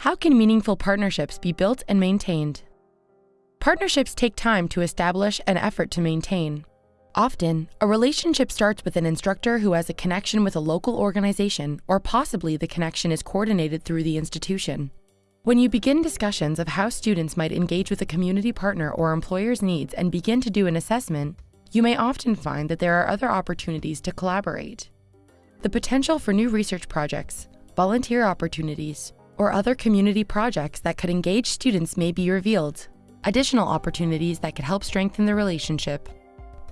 How can meaningful partnerships be built and maintained? Partnerships take time to establish and effort to maintain. Often, a relationship starts with an instructor who has a connection with a local organization, or possibly the connection is coordinated through the institution. When you begin discussions of how students might engage with a community partner or employer's needs and begin to do an assessment, you may often find that there are other opportunities to collaborate. The potential for new research projects, volunteer opportunities, or other community projects that could engage students may be revealed, additional opportunities that could help strengthen the relationship.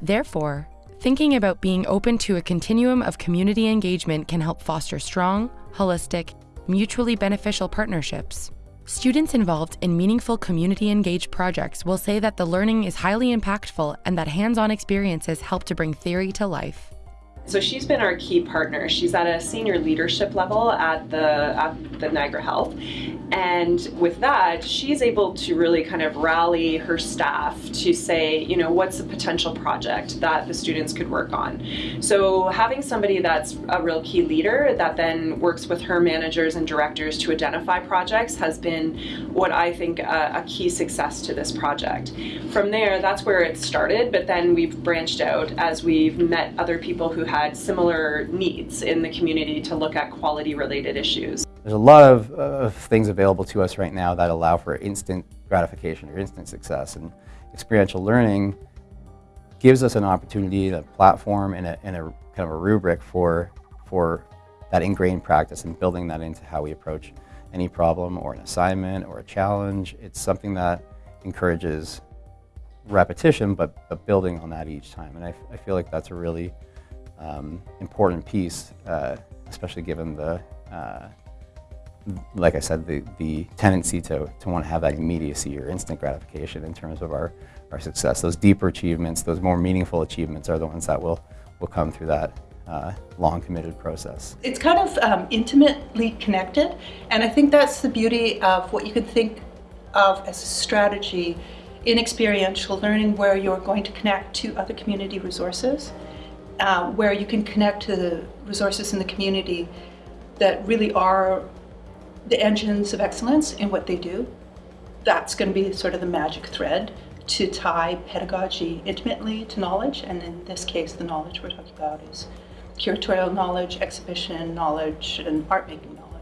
Therefore, thinking about being open to a continuum of community engagement can help foster strong, holistic, mutually beneficial partnerships. Students involved in meaningful community engaged projects will say that the learning is highly impactful and that hands-on experiences help to bring theory to life. So she's been our key partner. She's at a senior leadership level at the, at the Niagara Health. And with that, she's able to really kind of rally her staff to say, you know, what's a potential project that the students could work on. So having somebody that's a real key leader that then works with her managers and directors to identify projects has been what I think a, a key success to this project. From there, that's where it started, but then we've branched out as we've met other people who have had similar needs in the community to look at quality related issues. There's a lot of, things available to us right now that allow for instant gratification or instant success and experiential learning gives us an opportunity, a platform and a, and a kind of a rubric for, for that ingrained practice and building that into how we approach any problem or an assignment or a challenge. It's something that encourages repetition, but, but building on that each time. And I, I feel like that's a really um, important piece, uh, especially given the, uh, like I said, the, the tendency to, to want to have that immediacy or instant gratification in terms of our, our success. Those deeper achievements, those more meaningful achievements are the ones that will, will come through that uh, long committed process. It's kind of um, intimately connected and I think that's the beauty of what you could think of as a strategy in experiential learning where you're going to connect to other community resources uh, where you can connect to the resources in the community that really are the engines of excellence in what they do. That's going to be sort of the magic thread to tie pedagogy intimately to knowledge, and in this case, the knowledge we're talking about is curatorial knowledge, exhibition knowledge, and art making knowledge.